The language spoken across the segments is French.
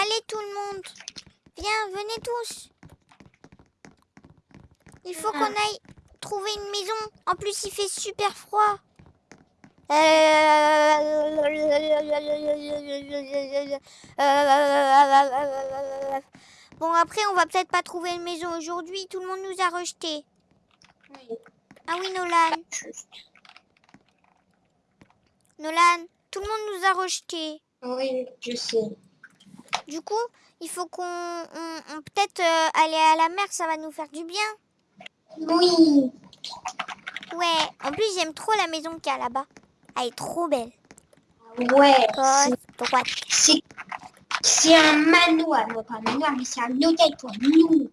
Allez tout le monde. Viens, venez tous. Il faut qu'on aille trouver une maison. En plus, il fait super froid. Bon, après, on va peut-être pas trouver une maison aujourd'hui. Tout le monde nous a rejetés. Oui. Ah oui, Nolan. Nolan, tout le monde nous a rejetés. Oui, je sais. Du coup, il faut qu'on on- on- peut-être euh, aller à la mer, ça va nous faire du bien. Oui. Ouais, en plus j'aime trop la maison qu'il y a là-bas. Elle est trop belle. Ouais. C'est- un manoir, non pas un manoir, mais c'est un hôtel pour nous.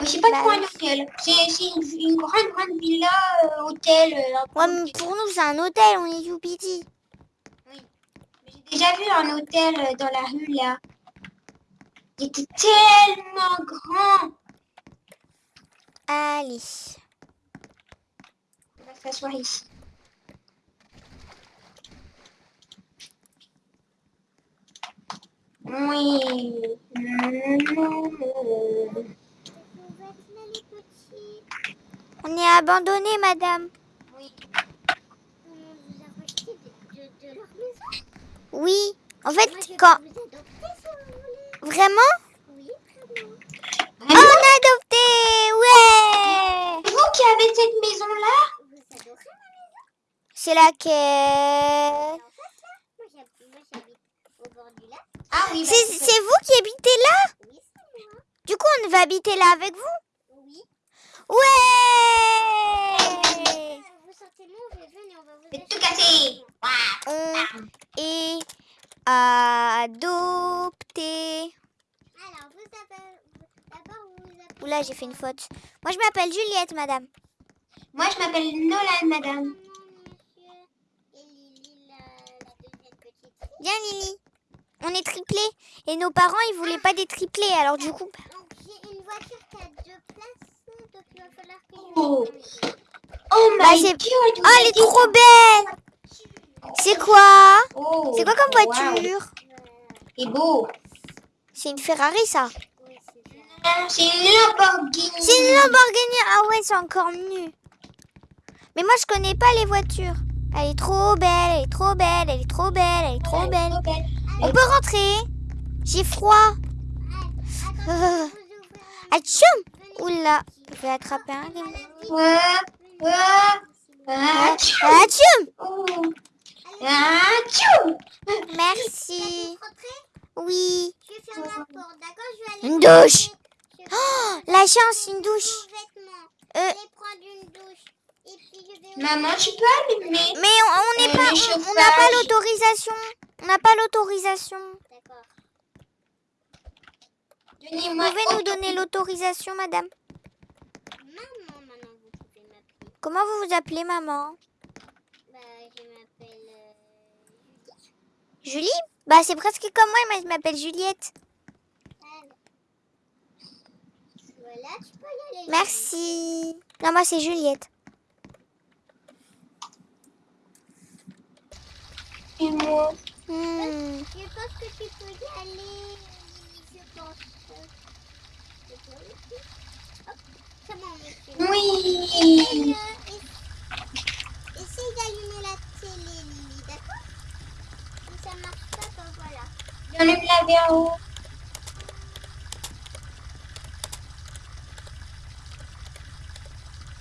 Mais c'est pas Bah trop un hôtel. C'est une, une grande, grande villa, euh, hôtel. euh, Ouais, mais pour nous c'est un hôtel, on est. J'ai déjà vu un hôtel euh, dans la rue là. Il était tellement grand. Allez. On va s'asseoir ici. Oui. On est abandonné, madame. Oui. Oui. En fait, quand... Vraiment? On a adopté Ouais. C'est vous qui avez cette maison là C'est laquelle? Ah oui. bah, C'est c'est vous qui habitez là? Du coup, on va habiter là avec vous? Ouais C'est tout cassé. On est adopté. Oula, j'ai fait une faute. Moi, je m'appelle Juliette, madame. Moi je m'appelle Nolan, madame. Viens, Lily. On est triplés. Et nos parents, ils voulaient pas des triplés. Alors, du coup... J'ai une voiture qui a deux places, donc il va falloir que je Oh. un Oh Bah, my god. Oh, elle est trop belle C'est quoi Oh, C'est quoi comme wow. voiture C'est beau. C'est une Ferrari, ça. C'est une Lamborghini. C'est une Lamborghini. Ah ouais, c'est encore mieux. Mais moi, je connais pas les voitures. Elle est trop belle, elle est trop belle, elle est trop belle, elle est trop belle. On peut rentrer J'ai froid. Euh. Atchoum Oula, je vais attraper un. Ouais, Merci. Oui. Une douche. Oh, la chance, une douche. Euh. Maman, tu peux allumer mais on n'est Euh, pas, on- n'a pas l'autorisation. On n'a pas l'autorisation. D'accord. Vous pouvez nous donner l'autorisation, madame Maman, maintenant vous pouvez m'appeler. Comment vous vous appelez, maman Bah, je m'appelle... euh, Julie Bah, c'est presque comme moi, mais je m'appelle Juliette. Voilà, tu peux y aller. Merci. Non, moi, c'est Juliette. Et moi. Hmm. Je pense que tu peux y aller. Lily, Je pense. Je peux aussi. Hop, c'est bon, monsieur. Oui. Essaye, euh, ess- essaye d'allumer la télé, Lily, d'accord? Si ça marche pas, ben voilà. J'enlève la verre haut.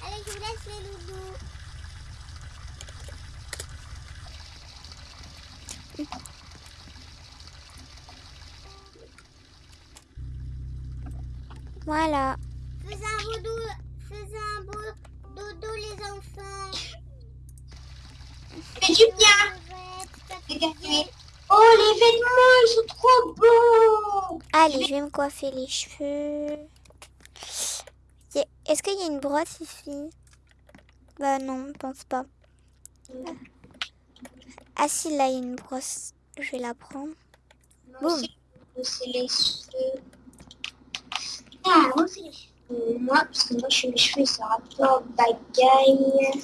Allez, je vous laisse les loulous. Voilà. Fais du bien. Oh, les vêtements, ils sont trop beaux. Allez, je vais me coiffer les cheveux. Est-ce qu'il y a une brosse ici? Bah non, je pense pas. Ah si, là, il y a une brosse. Je vais la prendre. Moi Boum. c'est les cheveux. Ah, moi, c'est les cheveux. Moi, parce que moi, je fais mes cheveux, ça rapport bagaille.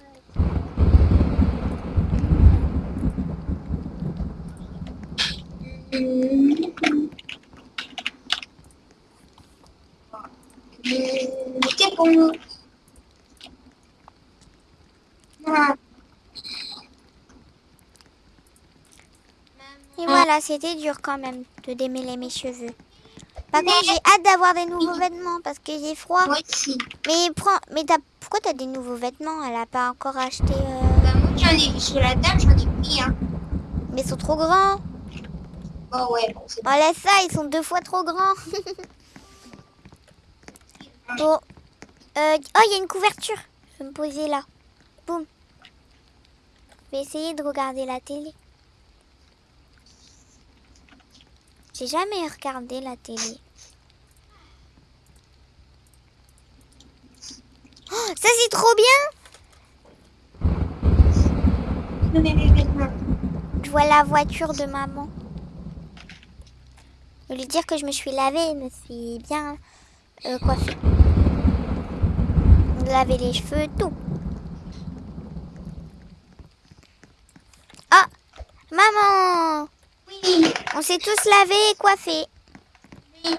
c'est- C'est bon. Et voilà, c'était dur quand même de démêler mes cheveux. Par contre, j'ai hâte d'avoir des nouveaux vêtements parce que j'ai froid. Moi aussi. Mais prends, mais t'as, pourquoi t'as des nouveaux vêtements? Elle a pas encore acheté. euh, Bah, moi, j'en ai sur la table, j'en ai pris un. Mais ils sont trop grands. Oh ouais, bon, c'est Oh laisse ça, ils sont deux fois trop grands. bon. Euh, oh, il y a une couverture. Je vais me poser là. Boum. Je vais essayer de regarder la télé. J'ai jamais regardé la télé. Oh, ça c'est trop bien. Je vois la voiture de maman. Je vais lui dire que je me suis lavée, je me suis bien euh, coiffée. Laver les cheveux, tout. Ah Maman Oui, On s'est tous lavés et coiffés. oui.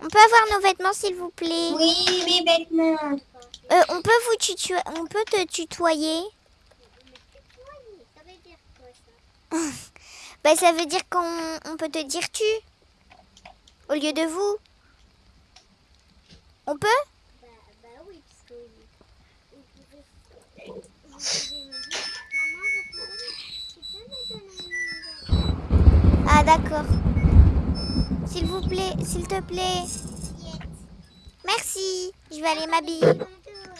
On peut avoir nos vêtements, s'il vous plaît? Oui, mes vêtements. Euh, On peut vous tutoyer On peut te tutoyer Ça veut dire quoi, ça? Bah, ça veut dire qu'on on peut te dire tu au lieu de vous. On peut? Bah, bah oui, parce que vous pouvez, me dire, Ah d'accord. S'il vous plaît, s'il te plaît. Merci. Je vais aller m'habiller.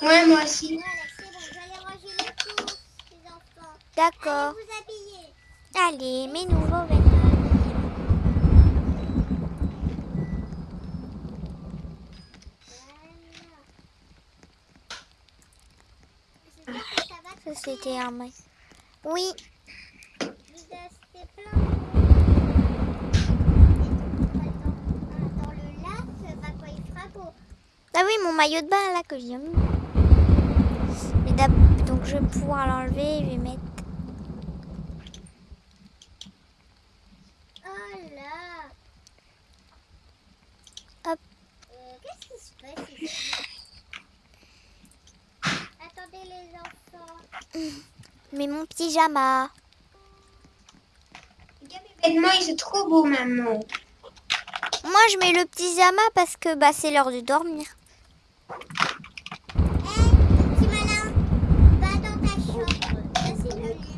Ouais, moi aussi. Voilà, c'est bon, j'allais ranger les courses, les enfants. D'accord. Allez mes nouveaux vêtements. Ça c'était un mec. Oui. Ah oui, mon maillot de bain là que d'ab- donc je vais pouvoir l'enlever. Je vais mettre. Oh là Hop. Euh, Qu'est-ce qui se passe ici Attendez les enfants. Mais mon pyjama. Vêtements, ils sont trop beaux, maman. Moi je mets le pyjama parce que bah c'est l'heure de dormir. Hé, petit malin, va dans ta chambre. Ça, c'est le lit.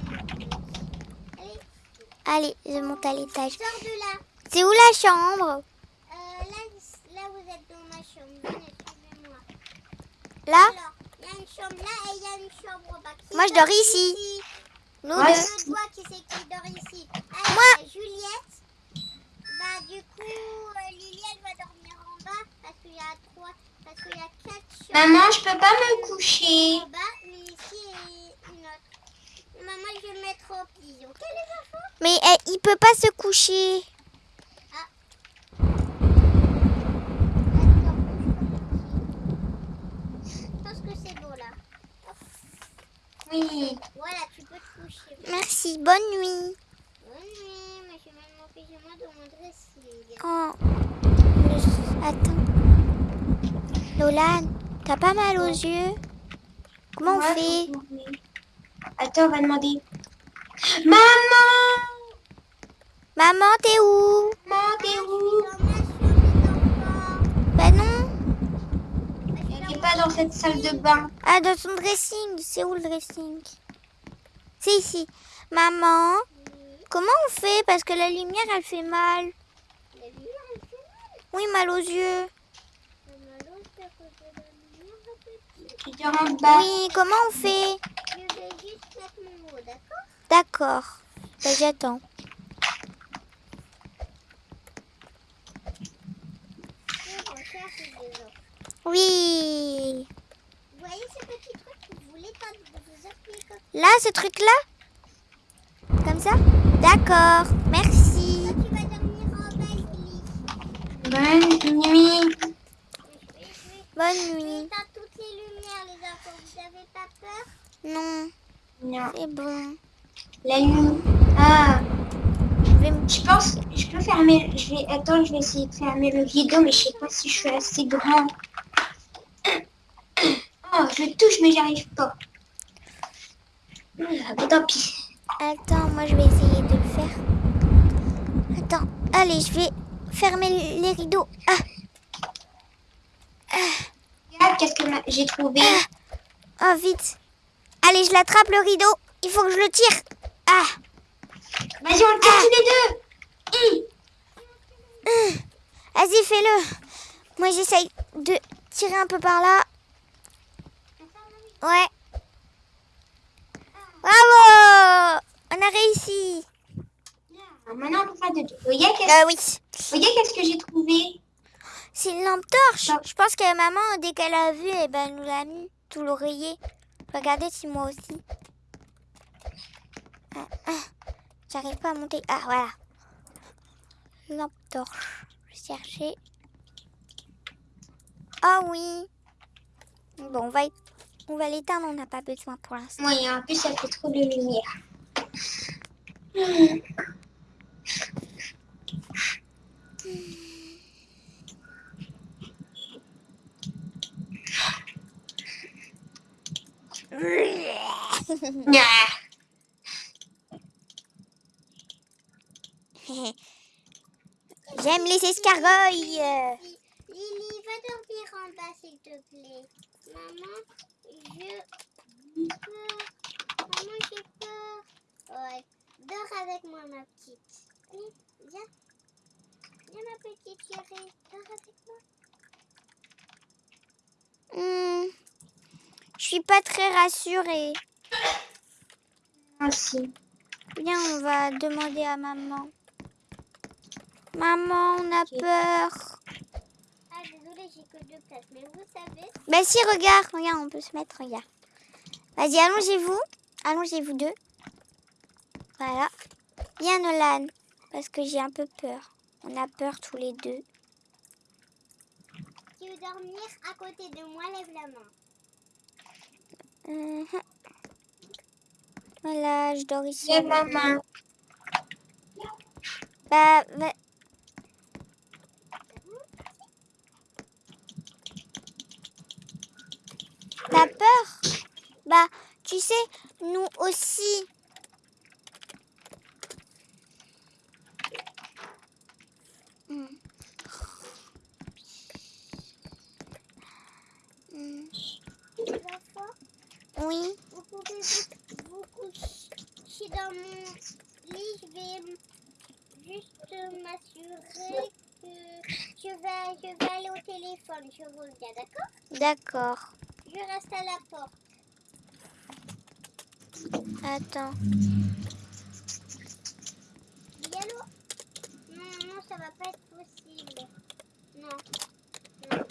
Allez, je monte à l'étage. C'est où la chambre Euh, là, là, vous êtes dans ma chambre. Venez, suivez-moi. Là Alors, il y a une chambre là et il y a une chambre en bas. Qui Moi, je dors ici. Nous Ouais. deux. Je vois qui c'est qui dort ici. Alors, Moi. Juliette. Bah, du coup, euh, Lily, elle va dormir en bas parce qu'il y a trois, parce qu'il y a quatre chambres Maman, je peux pas me coucher. en bas, mais ici et une autre. Maman, je vais mettre au pli. Ok, les enfants Mais eh, il peut pas se coucher. Attends, je pense que c'est beau là. Oui. Voilà, tu peux te coucher. Merci, bonne nuit. Bonne nuit, mais je mets mon pyjama dans mon dressing. Oh. Attends. Lolan, t'as pas mal aux yeux? Comment on Ouais, fait? Attends, on va demander. Maman Maman, t'es où? Maman, t'es où Dans ma chambre, les enfants. Bah non. Bah, je suis Elle dans n'est mon pas dans cette salle de bain. Ah, dans son dressing. C'est où le dressing? C'est ici. Maman, comment on fait? Parce que la lumière, elle fait mal. La lumière, elle fait mal. Oui, mal aux yeux. Oui, comment on fait? Je vais juste mettre mon mot, d'accord? D'accord. Bah, j'attends. Je recherche les enfants. Oui. Vous voyez ce petit truc Vous voulez pas vous appuyer comme Là, ce truc-là Comme ça D'accord, merci. ça, tu vas dormir en bas, Lily. Bonne nuit. Bonne nuit. toutes les lumières, les enfants. Vous avez pas peur Non, Non. c'est bon. La nuit. Ah. Je vais me- Je pense, je peux fermer. Je vais, attends, je vais essayer de fermer le rideau, mais je sais pas si je suis assez grand. Je touche, mais j'arrive pas. Ah, bah, tant pis. Attends, moi je vais essayer de le faire. Attends, allez, je vais fermer les rideaux. Ah, Regarde, qu'est-ce que j'ai trouvé oh, vite. Allez, je l'attrape le rideau. Il faut que je le tire. Ah, Vas-y, on le tire tous les deux. Vas-y, fais-le. Moi, j'essaye de tirer un peu par là. Ouais. Bravo On a réussi. Maintenant, on peut faire de qu'est-ce Euh, oui. qu'est-ce que j'ai trouvé? C'est une lampe torche. Je pense que maman, dès qu'elle a vu, eh ben, elle nous l'a mis tout l'oreiller. Regardez si moi aussi. Ah, ah. J'arrive pas à monter. Ah, voilà. Lampe torche. Je vais chercher. Ah oui. Bon, on va, y- on va l'éteindre. On n'a pas besoin pour l'instant. Oui, en plus, ça fait trop de lumière. J'aime les escargots. euh. Lily, va dormir en bas, s'il te plaît. Maman, je peur. Maman, j'ai peur. Ouais, dors avec moi, ma petite. Allez, viens. Viens, ma petite chérie. Dors avec moi. Hmm. Je suis pas très rassurée. Merci. Viens, on va demander à maman. Maman, on a peur. Ah, désolée, j'ai que deux places. Mais vous savez, Bah si, regarde, regarde, on peut se mettre, regarde. Vas-y, allongez-vous. Allongez-vous deux. Voilà. Viens, Nolan, parce que j'ai un peu peur. On a peur tous les deux. tu veux dormir à côté de moi, lève la main. Mhm. Voilà, je dors ici. Lève la main. Bah, bah- T'as peur? Bah, tu sais, nous aussi. Les enfants, Oui. vous pouvez vous, vous coucher dans mon lit. Je vais juste m'assurer que je vais, je vais aller au téléphone. Je reviens, d'accord? D'accord. Je reste à la porte. Attends. Allô? Non, non, ça va pas être possible. Non. Non.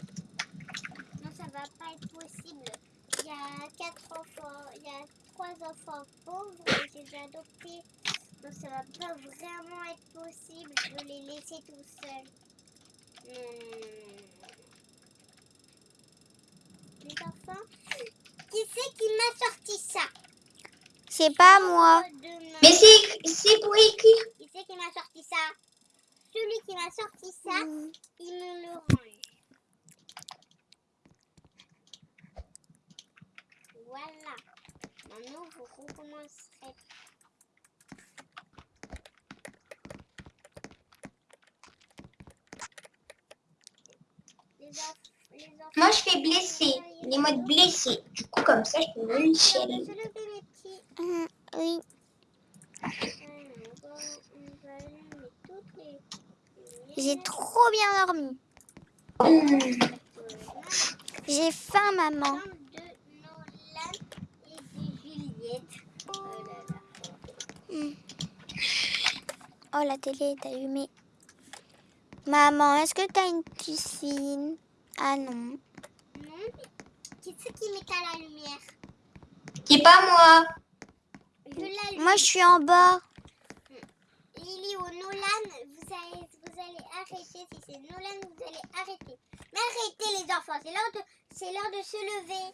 Non, ça va pas être possible. Il y a quatre enfants, il y a trois enfants pauvres, et je les ai adoptés. Donc ça va pas vraiment être possible de les laisser tout seuls. Non, non, non, non, non. Les enfants, qui c'est qui m'a sorti ça C'est pas moi. Mais c'est c'est pour écrire. Qui c'est qui m'a sorti ça? Celui qui m'a sorti ça, Hmm. il me le range. Voilà. Maintenant, vous recommencerez. Moi, je fais blessé. Les modes blessés. Du coup, comme ça, je peux me Alors, chialer. je le fais, mes petits. Hmm, Oui. Alors, on va- on va allumer toutes les J'ai lumières. trop bien dormi. J'ai faim, maman. Oh. Hmm. Oh, la télé est allumée. Maman, est-ce que t'as une piscine? Ah non. Non, mais Qui c'est qui m'éteint la lumière? C'est pas moi. Moi, je suis en bas. Lily ou Nolan, vous allez, vous allez arrêter. Si c'est Nolan, vous allez arrêter. Mais arrêtez les enfants, c'est l'heure de, c'est l'heure de se lever.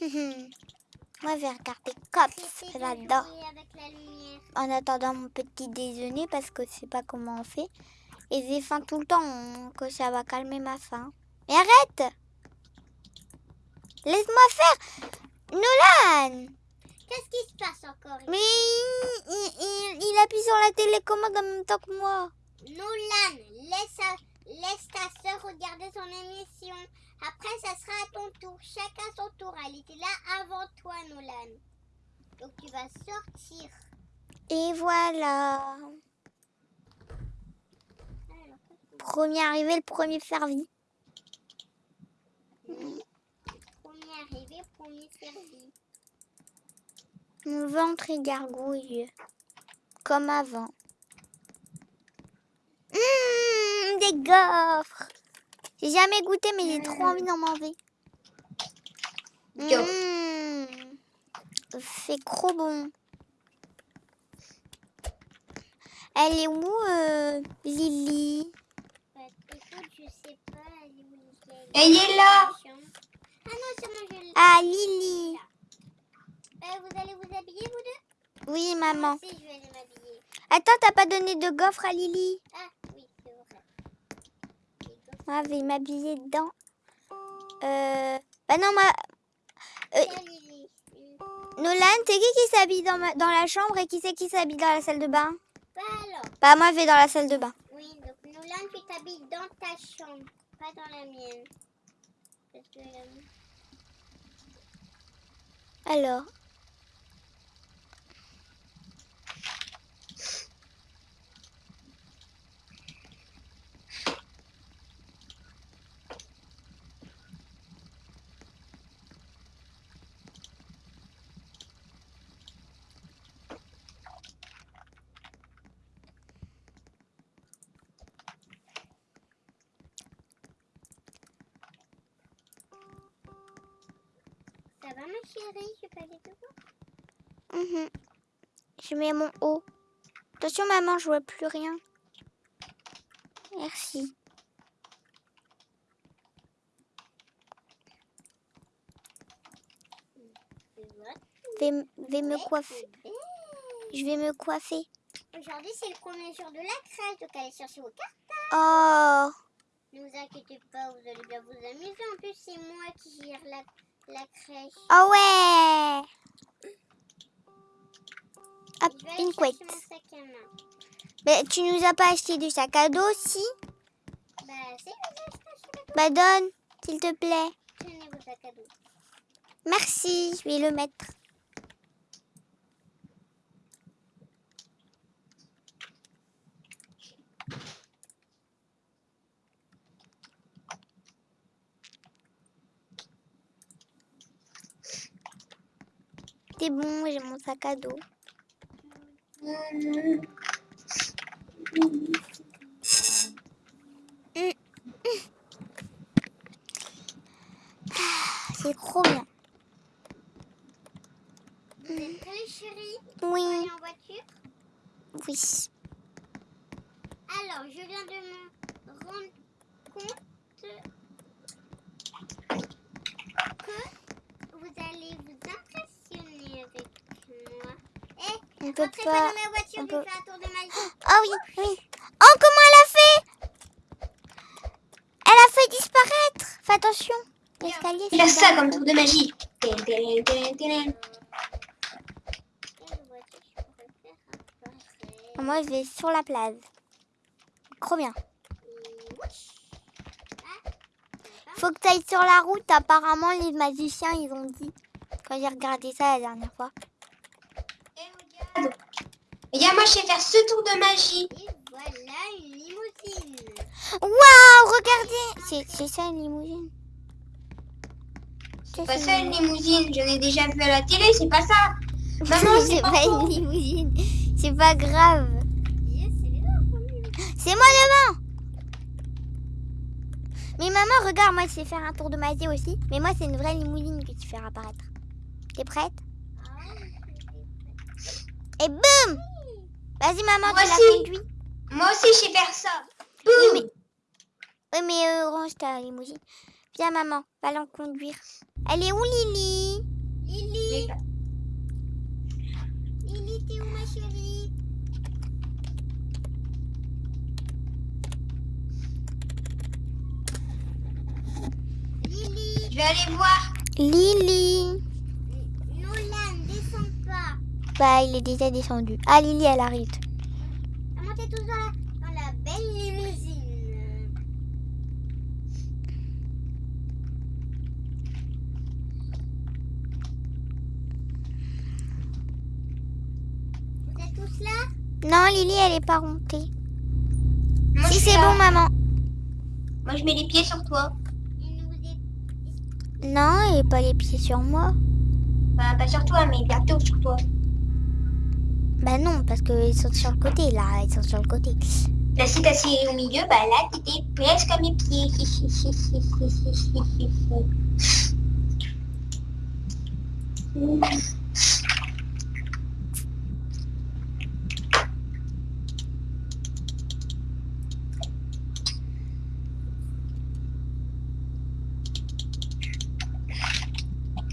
Moi, je vais regarder Cops là-dedans. En attendant mon petit déjeuner parce que je sais pas comment on fait. Et j'ai faim tout le temps, hein, que ça va calmer ma faim. Mais arrête Laisse-moi faire Nolan Qu'est-ce qui se passe encore Mais il, il- il- il appuie sur la télécommande en même temps que moi. Nolan, laisse, laisse ta soeur regarder son émission. Après, ça sera à ton tour. Chacun son tour. Elle était là avant toi, Nolan. Donc, tu vas sortir. Et voilà. Premier arrivé, le premier servi. premier arrivé, premier servi. Mon ventre est gargouille. Comme avant. Mmh, des gaufres. J'ai jamais goûté, mais j'ai trop envie d'en manger. Mmh, c'est trop bon. Elle est où, euh, Lily? Ouais, écoute, je sais pas. Elle est où, Nickel Elle est là. Ah non, c'est moi, je l'ai. Ah, Lily. Euh, vous allez vous habiller, vous deux? Oui, maman. Moi aussi, je vais aller m'habiller. Attends, t'as pas donné de gaufres à Lily? Ah, oui, c'est vrai. Les gaufres, Moi, je vais m'habiller dedans. Euh... Bah non, moi... Euh. Nolan, c'est qui qui s'habille dans, ma- dans la chambre et qui c'est qui s'habille dans la salle de bain? Bah alors. Bah moi, je vais dans la salle de bain. Oui, donc Nolan, tu t'habilles dans ta chambre, pas dans la mienne. Parce que euh, Alors... ça va ma chérie, je peux aller te voir. mhm. Je mets mon haut. Attention, maman, je vois plus rien. Merci. Vais, me coiffer. Je vais me coiffer. Aujourd'hui, c'est le premier jour de la crèche, donc allez chercher vos cartes. Oh Ne vous inquiétez pas, vous allez bien vous amuser. En plus, c'est moi qui gère la, la crèche. Oh ouais Hop, aller une couette. mon sac à main. Mais tu nous as pas acheté du sac à dos, si Bah, dos. Bah donne, s'il te plaît. Tenez vos sacs à dos. Merci, je vais le mettre. C'est bon, j'ai mon sac à dos. C'est trop bien. Vous êtes prêts, chéris Oui, Allez en voiture oui. Alors, je viens de me rendre compte que vous allez vous impressionner avec moi. Eh, On peut rentrez pas pas. dans ma voiture, on je peut- fais un tour de magie. Ah oui, oui. Oh, comment elle a fait? Elle a fait disparaître. Fais attention. L'escalier, Il a c'est ça comme tour de magie. Moi, je vais sur la plage. Trop bien. Faut que tu ailles sur la route. Apparemment, les magiciens, ils ont dit. Quand j'ai regardé ça la dernière fois. Et regarde. Regarde, moi je sais faire ce tour de magie. Et voilà une limousine. Waouh, regardez. C'est ça une limousine. C'est pas ça une limousine, j'en ai déjà vu à la télé, c'est pas ça. Maman, c'est pas pas une limousine. C'est pas grave. Yes. C'est moi devant. Mais maman, regarde, moi je sais faire un tour de magie aussi. Mais moi, c'est une vraie limousine que tu fais apparaître. T'es prête? Et boum Vas-y, maman, Moi tu la aussi. conduis. Moi aussi, je sais faire ça. Oui, mais, oui, mais euh, range ta limousine. Viens, maman, va l'en conduire. Elle est où, Lily Lily, Lily, t'es où ma chérie? Lily, Je vais aller voir. Lily. Bah, il est déjà descendu. Ah, Lily, elle arrive. T'es toujours là dans la belle limousine. Vous êtes tous là? Non, Lily, elle est pas montée. Moi, si, c'est bon, maman. Moi, je mets les pieds sur toi. Et. Non, est pas les pieds sur moi. Bah, pas sur toi, mais bientôt sur toi. Bah non, parce qu'ils sont sur le côté, là. Ils sont sur le côté. Là, si t'as au milieu, bah là, t'étais presque à mes pieds.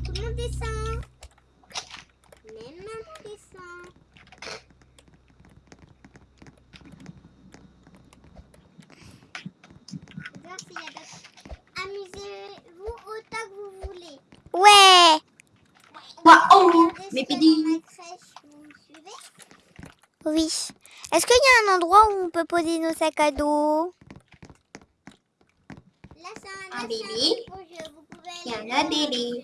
Tout le monde descend. Même maman descend. Voir s'il y a d'autres. Amusez-vous autant que vous voulez. Ouais Waouh Regardez Mes ce qu'il y a pédis. dans ma crèche. Vous me suivez Oui. Est-ce qu'il y a un endroit où on peut poser nos sacs à dos Là, c'est un, Un bébé. un Il y en a voir bébé.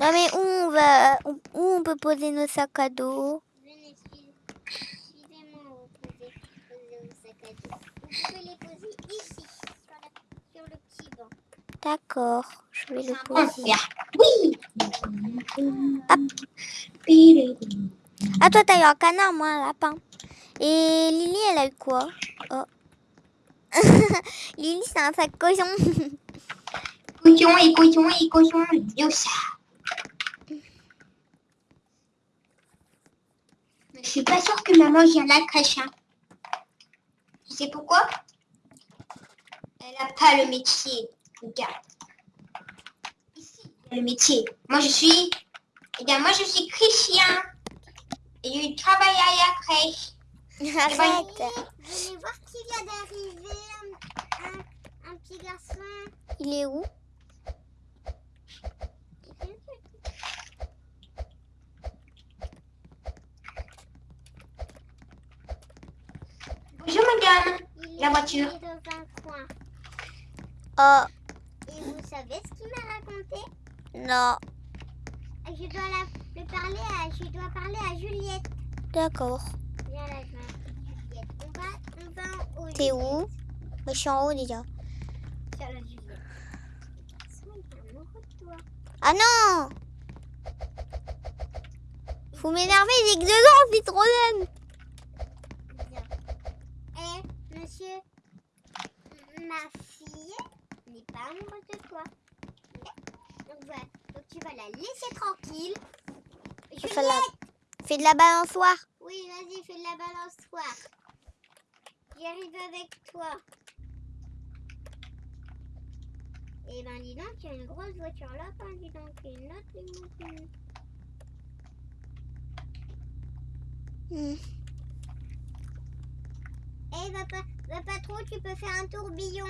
Non, mais où on va... Où on peut poser nos sacs à dos? Venez, suivez- suivez-moi. Vous pouvez poser vos sacs à dos. Vous pouvez les poser ici, sur, la- sur le petit banc. D'accord, je vais le un poser. Oui Ah, toi, t'as eu un canard, moi, un lapin. Et Lily, elle a eu quoi Oh. Lily, c'est un sac cochon. Cochon et cochon et cochon. Yo, ça. Je suis pas sûre que maman vient la crèche. Hein. Tu sais pourquoi? Elle a pas le métier. Regarde. Le métier. Moi, je suis... Regarde, moi, je suis chrétien. Et je travaille à la crèche. Arrête. Venez voir qui vient d'arriver. Un, un- un petit garçon. Il est où? Bonjour, madame. Il La est- voiture. il est dans un coin. Oh, Et vous savez ce qu'il m'a raconté? Non. Je dois la, le parler à, je dois parler à Juliette. D'accord. T'es où? Je suis en haut déjà. Ah non Vous m'énervez, j'ai que deux ans, c'est trop jeune. Eh, monsieur, ma fille n'est pas amoureuse de toi. Donc voilà. Donc tu vas la laisser tranquille. Juliette Fais de la balançoire. Oui, vas-y, fais de la balançoire. J'arrive avec toi. Eh ben, dis donc, tu as une grosse voiture là, ben, dis donc, une autre limousine. Hmm. Eh, va pas, va pas trop, tu peux faire un tourbillon.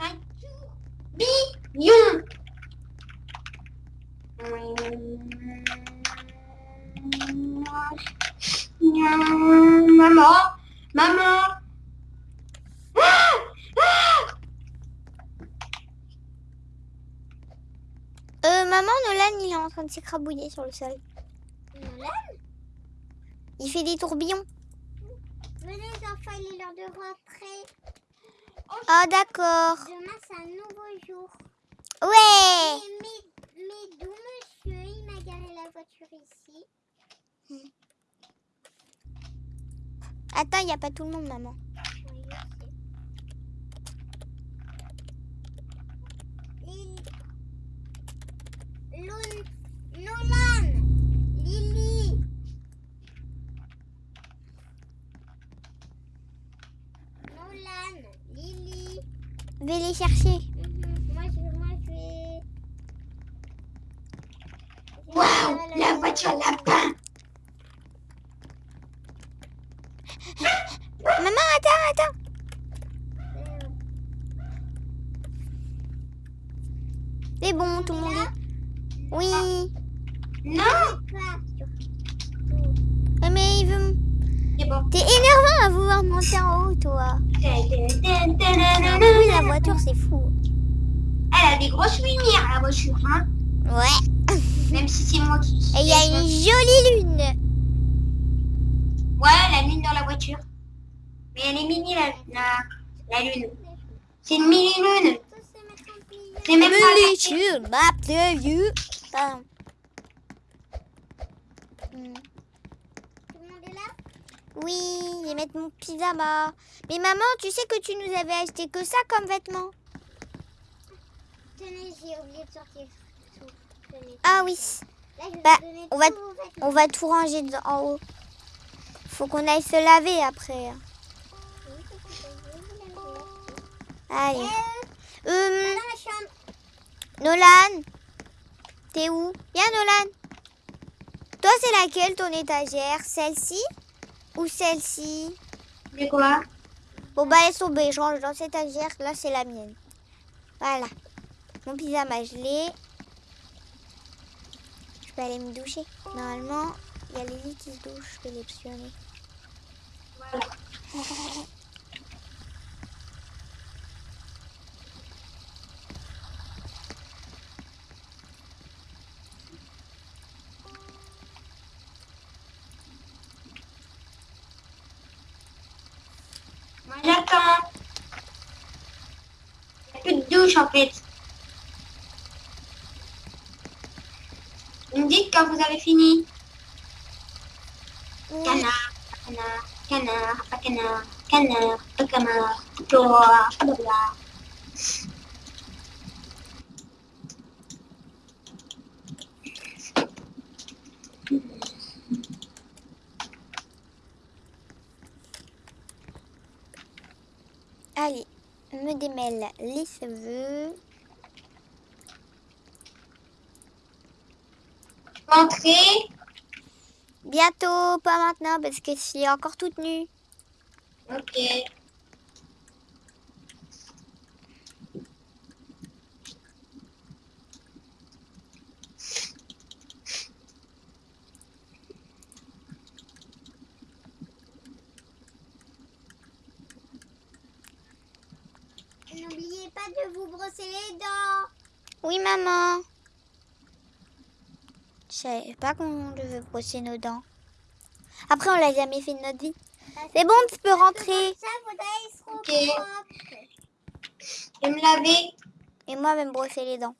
Un tourbillon. Maman, maman. Ah, ah. Euh, maman, Nolan, il est en train de s'écrabouiller sur le sol. Nolan, Il fait des tourbillons. venez les enfants, il est l'heure de rentrer. Ah, d'accord. Demain, c'est un nouveau jour. Ouais mais d'où, monsieur, il m'a garé la voiture ici. Attends, il n'y a pas tout le monde, maman. Oui, Lil... Lul... Nolan Lily Nolan Lily vais les chercher. Faire la voiture lapin. Maman, attends, attends. Euh, C'est bon, tout le monde est... Oui. Non, pas sur Ouais, Mais il veut... c'est bon. T'es énervant à vouloir monter en haut, toi. Oui, la voiture, c'est fou. Elle a des grosses lumières, la voiture, hein. Ouais. Même si c'est moi qui... Et il y a une jolie lune. Ouais, la lune dans la voiture. Mais elle est mini, la, la, la lune. C'est une mini-lune. tous se mettre en plié. C'est même pas... Really chill, map the you. Pardon. Hmm. Tout le monde est là Oui, je vais mettre Mais maman, tu sais que tu nous avais acheté que ça comme vêtements. Tenez, j'ai oublié de sortir tout. Tenez, Ah oui. Là, Bah, on va-. On va tout ranger en haut. Faut qu'on aille se laver après. Allez. Euh, Hum. Nolan, t'es où? Viens Nolan. Toi, c'est laquelle ton étagère? Celle-ci ou celle-ci? C'est quoi Bon bah laisse tomber, je range dans cette étagère. Là, c'est la mienne. Voilà. Mon pyjama, l'ai. Je peux aller me doucher. Normalement, il y a Lily qui se douche. Je vais les pionner. Voilà. Vous me dites quand vous avez fini. Oui. Canard, canard, canard, pas canard, canard, pas canard, toi, blablabla. Allez, me démêle les cheveux. Rentrez. Bientôt, pas maintenant parce que je suis encore toute nue. Ok. Pas de vous brosser les dents. Oui, maman. Je savais pas qu'on devait brosser nos dents. Après, on l'a jamais fait de notre vie. C'est bon, tu peux rentrer. Ça. Je vais me laver. Et moi, je vais me brosser les dents.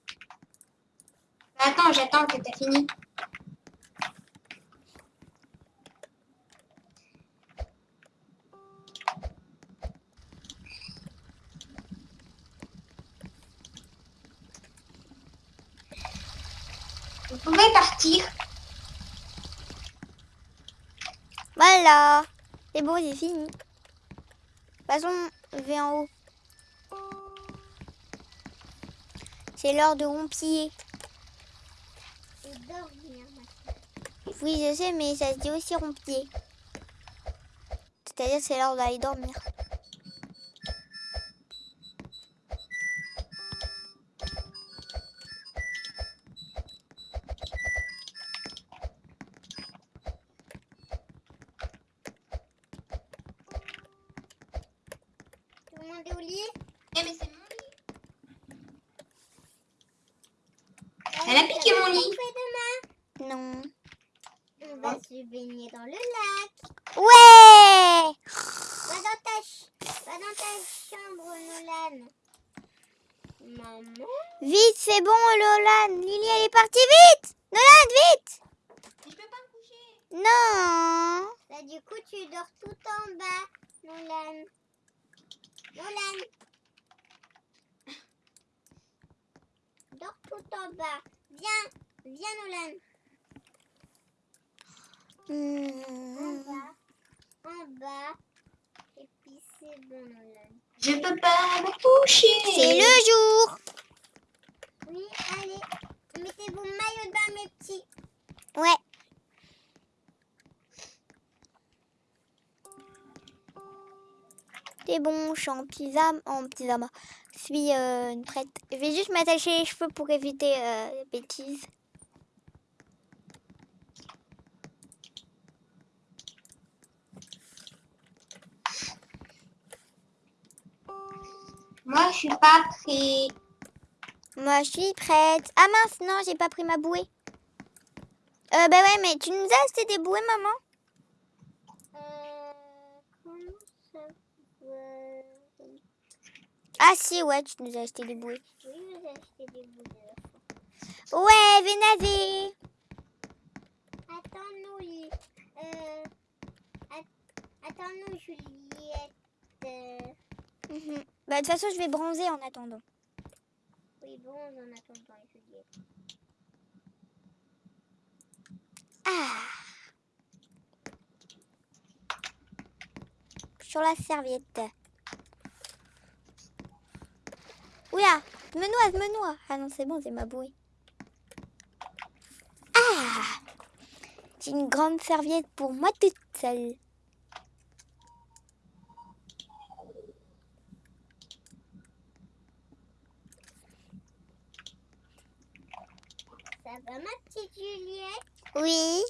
Attends, j'attends que t'as fini. Vous pouvez partir. Voilà. C'est bon, j'ai fini. Façon, je vais en haut. C'est l'heure de rompiller. Et dormir maintenant. Oui, je sais, mais ça se dit aussi rompiller. C'est-à-dire, c'est l'heure d'aller dormir. Au lit Eh mais c'est mon lit. Elle a piqué mon lit. Demain? Non. On va se baigner dans le lac. Ouais Va dans ta, ch- va dans ta chambre, Nolan. Maman? Vite, c'est bon, Lolan. Lily, elle est partie. Nolan, vite. Je peux pas me coucher. Non. Là, du coup, tu dors tout en bas, Nolan. Nolan. Dors tout en bas. Viens, viens, Nolan. En Hmm. bas, en bas. Et puis c'est bon, Nolan. Je peux pas me toucher. C'est le jour. Oui, allez. Mettez vos maillots de bain, mes petits. Ouais. C'est en. En pyjama. Je suis euh, prête. Je vais juste m'attacher les cheveux pour éviter euh, les bêtises. Moi, je suis pas prêt. Moi, je suis prête. Ah mince, non, j'ai pas pris ma bouée. Euh, bah ouais, mais tu nous as acheté des bouées, maman Euh, comment ça va Ah si, ouais, tu nous as acheté des bouées. Oui, vous achetez des bouts de la fois. Ouais, venez nager. Attends-nous, euh, att- attends-nous, Juliette. Mhm. Bah de toute façon, je vais bronzer en attendant. oui, bon, en attendant, Juliette. Ah Sur la serviette. Oula, je me noie, je me noie. Ah non, c'est bon, c'est ma bouée. Ah J'ai une grande serviette pour moi toute seule. Ça va, ma petite Juliette? Oui.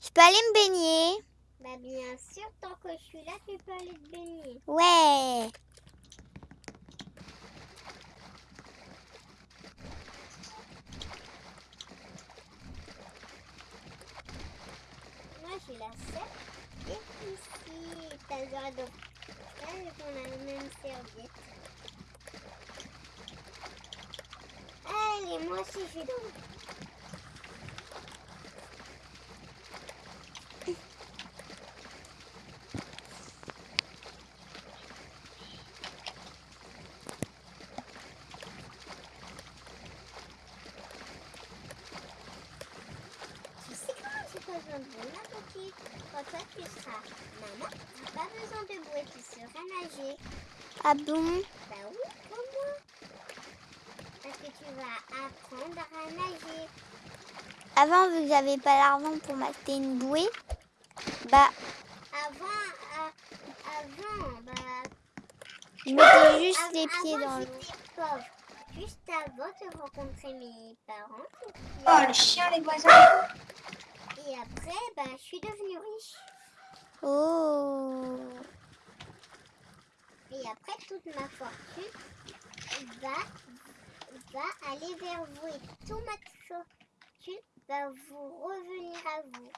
Je peux aller me baigner Bah, bien sûr, tant que je suis là, tu peux aller te baigner. Ouais. La serviette ici. T'as le droit de... Là, on a la même serviette. Allez, moi aussi, je dans... Tu sais comment tu pas besoin de bouée, ma petite Quand toi tu seras maman, tu n'as pas besoin de bouée, tu sauras nager. Ah bon Bah oui, comme moi. Parce que tu vas apprendre à nager. Avant, vu que j'avais pas l'argent pour m'acheter une bouée, bah, Avant, à- avant, bah... je mettais juste av- les pieds avant, dans l'eau. j'étais pauvre. Juste avant de rencontrer mes parents. Oh, le chien, les voisins. Et après, bah, je suis devenue riche. Oh. Et après, toute ma fortune va, va aller vers vous. Et toute ma va vous revenir à vous.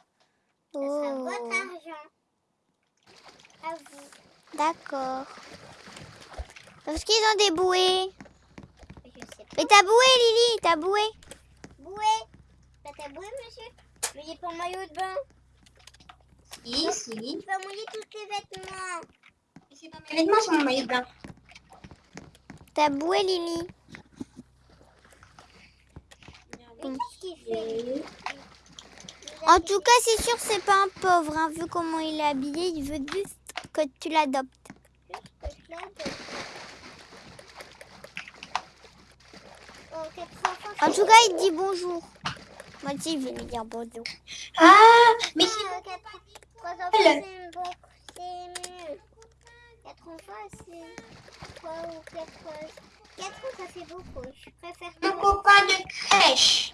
Ça sera Oh. votre argent. À vous. D'accord. Parce qu'ils ont des bouées. Je sais pas. Mais ta bouée, Lily, ta bouée. Bouée T'as ta bouée, monsieur Mais il est pas maillot de bain. Si, si. Il va mouiller tous tes vêtements. C'est pas mes vêtements, c'est mon maillot de bain. Ta bouée, Lily. Mais qu'est-ce qu'il fait Vous En tout cas, c'est sûr, c'est pas un pauvre. hein. Vu comment il est habillé, il veut juste que tu l'adoptes. En tout cas, il dit bonjour. Moi aussi, je vais lui dire bonjour. Ah, mais c'est mieux. Quatre enfants, c'est trois ou quatre. Quatre, ça fait beaucoup. Je préfère mon copain de crèche.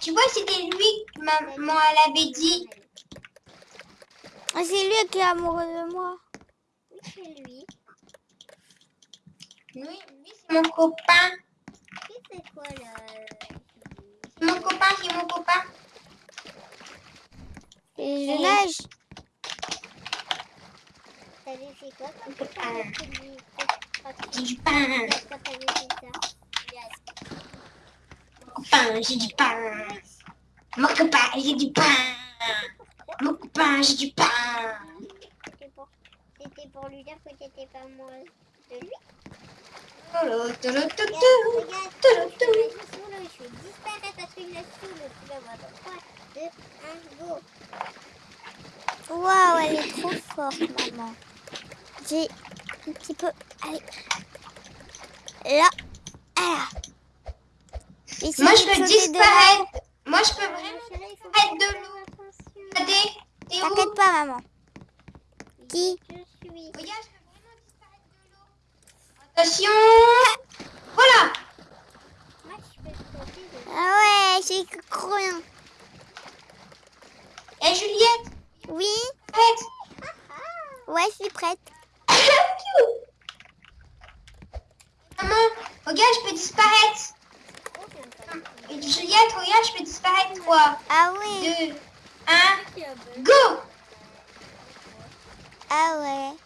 Tu vois, c'était lui que maman elle avait dit. Ah, c'est lui qui est amoureux de moi. Oui, c'est lui. Oui, lui, c'est mon copain. Qui c'est quoi là C'est mon copain, c'est mon copain. Et je nage. T'avais fait quoi quand tu copain. J'ai du pain. copain, j'ai du pain. Mon copain, j'ai du pain. Mon copain, j'ai du pain. C'était pour, c'était pour lui dire que t'étais pas amoureuse de lui. Regarde, regarde, je vais disparaître parce qu'il est sous l'eau. Tu vas voir dans 3, 2, 1, go. Waouh, elle est trop forte, maman. J'ai un petit peu. Allez. Là. Voilà. Essayez Moi, de je peux disparaître. Moi, je peux vraiment disparaître de l'eau. T'inquiète pas, maman. Qui Je suis. Regarde, je peux vraiment disparaître de l'eau. Attention. Voilà. Moi, je peux Ah ouais, j'ai cru rien. Et Juliette, Oui arrête. Ouais, je suis prête. Maman, regarde, je peux disparaître. Juliette, regarde, je peux disparaître. 3, Ah oui 2, 1, Tu as besoin. go Ah ouais.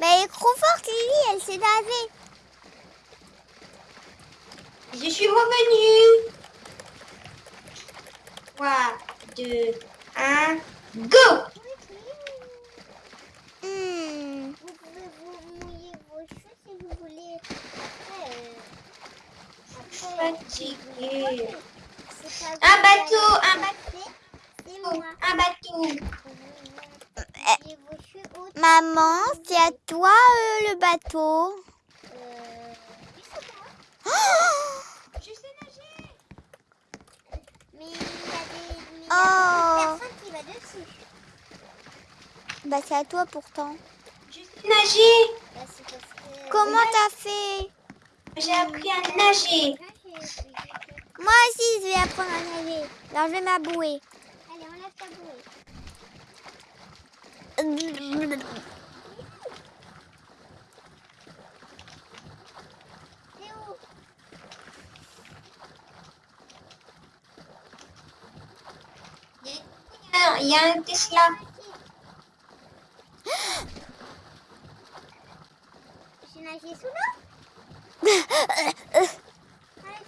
Mais elle est trop forte, Lily, elle s'est nagée. Je suis revenue. 3, 2, 1, go Hmm. Vous pouvez vous mouiller vos cheveux si vous voulez. Après, euh, après, Fatiguée. Un bateau, un bateau. Un bateau. Au- Maman, c'est à toi euh, le bateau. Euh. Oh Je sais nager. Mais il y a des, y Oh. a personne qui va dessus. bah c'est à toi pourtant. Je sais nager. Bah, parce que... Comment t'as fait? J'ai appris à nager. Moi aussi, je vais apprendre à nager. D'enlever ma bouée. Allez, enlève ta bouée. Il y a un Tesla. J'ai nagé sous l'eau Allez,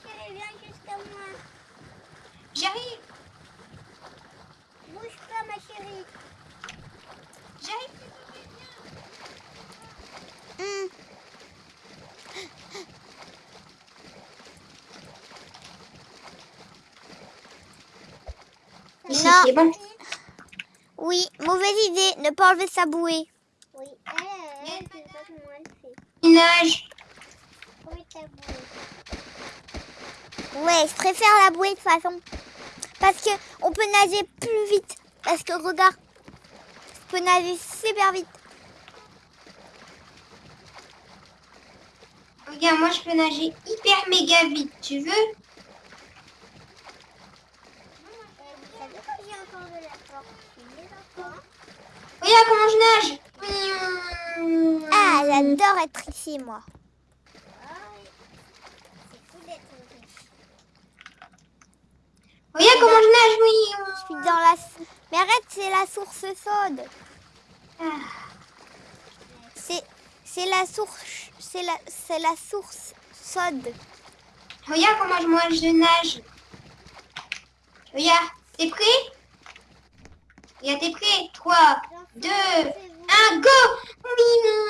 chérie, viens jusqu'à moi. J'arrive. Bouge pas, ma chérie. J'arrive. Ici, Non. bon. Oui, mauvaise idée, ne pas enlever sa bouée. Oui, elle, elle, elle, pas comment elle fait. Il nage. Comment ta bouée? Ouais, je préfère la bouée de toute façon. Parce que on peut nager plus vite. Parce que regarde, je peux nager super vite. Regarde, moi, je peux nager hyper méga vite. Tu veux? Regarde comment je nage. Ah, j'adore être ici, moi. Ah oui. C'est fou d'être riche. Regarde comment je nage, oui. Je suis dans la... Mais arrête, c'est la source chaude. Ah. C'est... C'est la source... C'est la... C'est la source chaude. Regarde comment je- moi je nage. Regarde, t'es prêt? Regarde, t'es prêt? 3, 2, 1, go Oui, non.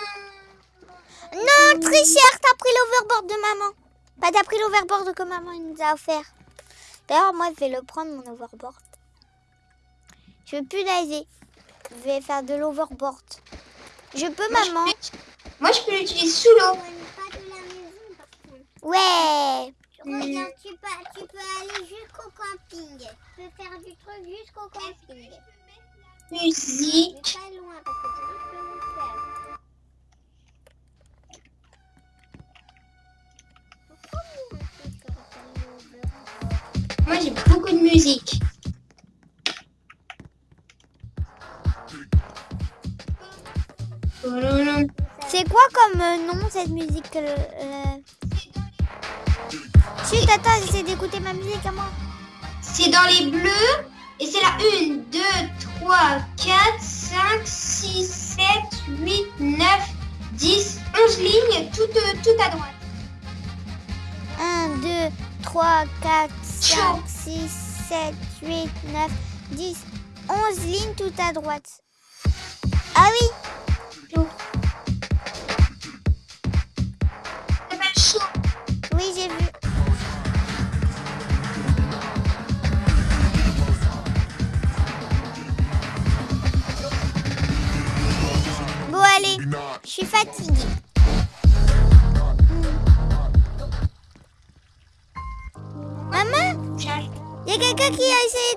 Non, tricheur, t'as pris l'overboard de maman. Pas t'as pris l'overboard que maman nous a offert. D'ailleurs, moi, je vais le prendre, mon overboard. Je veux plus nager. Je vais faire de l'overboard. Je peux, Moi, je maman peux- Moi, je peux l'utiliser sous l'eau. Ouais. Regarde, tu peux, tu peux aller jusqu'au camping. Tu peux faire du truc jusqu'au camping. Musique. pas loin parce que sinon je peux vous faire. Moi, j'ai beaucoup de musique. C'est quoi comme euh, nom, cette musique euh, euh... Chut, attends, j'essaie d'écouter ma musique à moi. C'est dans les bleus. Et c'est la 1, 2, 3, 4, 5, 6, 7, 8, 9, 10, 11 lignes, toutes, tout à droite. 1, 2, 3, 4, 5, Ciao. 6, 7, 8, 9, 10, 11 lignes tout à droite. Ah oui. Oui, j'ai vu. Bon, allez, Je suis fatiguée. Quelqu'un qui a essayé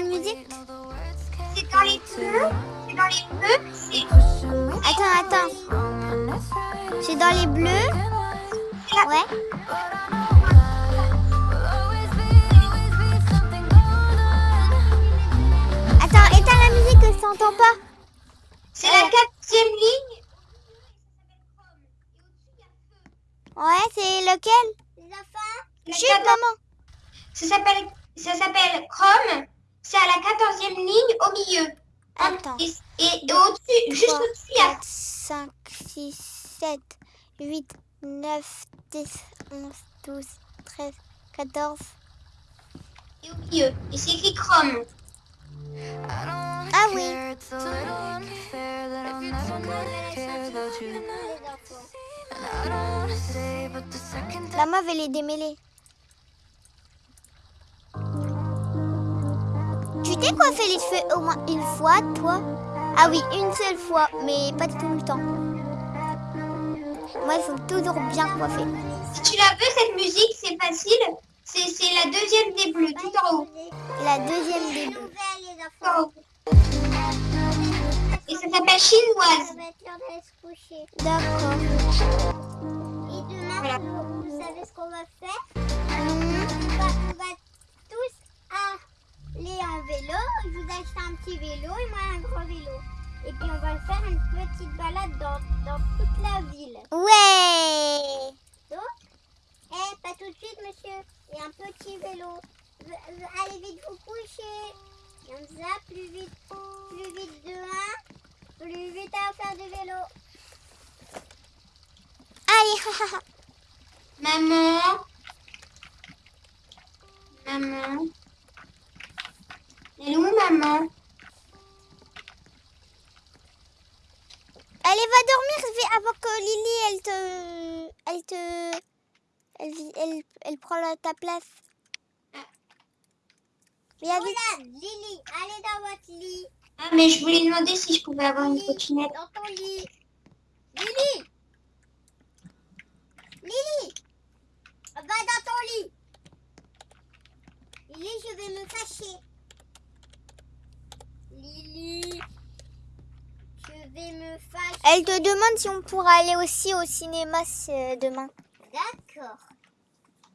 musique C'est dans les bleus. C'est dans les bleus. C'est Attends, attends. C'est dans les bleus Ouais. Attends, éteins la musique que je t'entends pas. c'est la quatrième ligne. Ouais, c'est lequel? Les enfants, La Chut, quator- maman. Ça s'appelle, ça s'appelle Chrome. C'est à la quatorzième ligne au milieu. Attends. Et, et- au-dessus, juste au-dessus, il y a 4, 5, 6, 7, 8, 9, 10, 11, 12, 13, 14. et au milieu. Et c'est écrit Chrome. Ah oui. La meuf, elle est démêlée. T'es coiffé les cheveux au moins une fois, toi Ah oui, une seule fois, mais pas tout le temps. Moi, il faut toujours bien coiffer. Si tu la veux, cette musique, c'est facile. C'est la deuxième des bleus, tout en haut. La deuxième des bleus. Et ça s'appelle chinoise. D'accord. Et demain, Voilà. vous, savez ce qu'on va faire? Mhm. on va, on va tous aller en vélo. Je vous achète un petit vélo et moi un gros vélo. Et puis on va faire une petite balade dans, dans toute la ville. Ouais Donc, eh, pas tout de suite, monsieur. Et un petit vélo. Allez vite vous coucher. Comme ça, plus vite, plus vite de un, plus vite à faire du vélo. Allez, Maman. Maman. Elle est où, maman Allez, va dormir avant que Lily, elle te... Elle te... Elle, elle, elle prend la- ta place. Viens vite. Lily, allez dans votre lit. Ah, mais je voulais demander si je pouvais avoir une trottinette. dans ton lit. Lily Lily Va dans ton lit. Lily, je vais me fâcher. Je vais me fâcher. Elle te demande si on pourra aller aussi au cinéma demain. D'accord.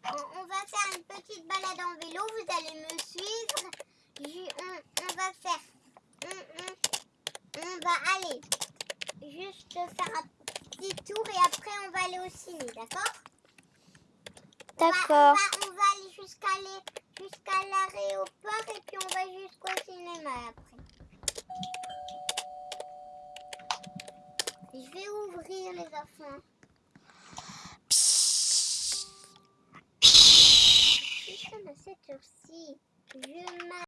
On, on va faire une petite balade en vélo. Vous allez me suivre. Je- on, on va faire. On, va aller juste faire un petit tour et après on va aller au ciné, d'accord? On va- D'accord. On va, on va aller jusqu'à l'aéroport et puis on va jusqu'au cinéma après. Je vais ouvrir les enfants. Putain, à cette heure-ci, je m'a-